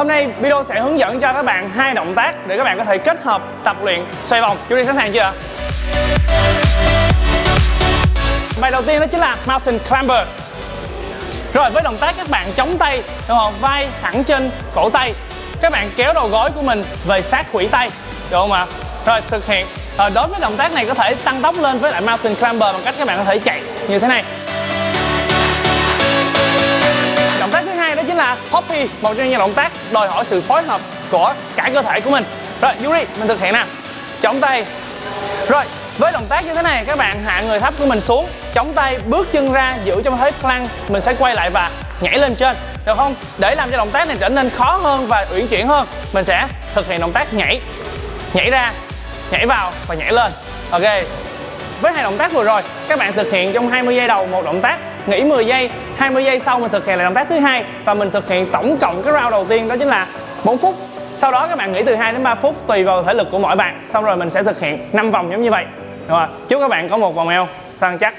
Hôm nay video sẽ hướng dẫn cho các bạn hai động tác để các bạn có thể kết hợp tập luyện xoay vòng. Yuri sẵn sàng chưa? ạ? Bài đầu tiên đó chính là Mountain Climber. Rồi với động tác các bạn chống tay, đúng không? Vai thẳng trên cổ tay. Các bạn kéo đầu gối của mình về sát khuỷu tay, được không ạ? Rồi thực hiện. Rồi đối với động tác này có thể tăng tốc lên với lại Mountain Climber bằng cách các bạn có thể chạy như thế này. Hai Hoppy, một trong những động tác đòi hỏi sự phối hợp của cả cơ thể của mình. Rồi Yuri, mình thực hiện nè. Chống tay. Rồi, với động tác như thế này các bạn hạ người thấp của mình xuống, chống tay, bước chân ra giữ trong thế plank, mình sẽ quay lại và nhảy lên trên, được không? Để làm cho động tác này trở nên khó hơn và uyển chuyển hơn, mình sẽ thực hiện động tác nhảy, nhảy ra, nhảy vào và nhảy lên. Ok. Với hai động tác vừa rồi, các bạn thực hiện trong 20 giây đầu một động tác, nghỉ 10 giây, 20 giây sau mình thực hiện lại động tác thứ hai và mình thực hiện tổng cộng cái round đầu tiên đó chính là 4 phút. Sau đó các bạn nghỉ từ 2 đến 3 phút tùy vào thể lực của mỗi bạn. Xong rồi mình sẽ thực hiện 5 vòng giống như vậy. Rồi, chúc các bạn có một vòng eo săn chắc.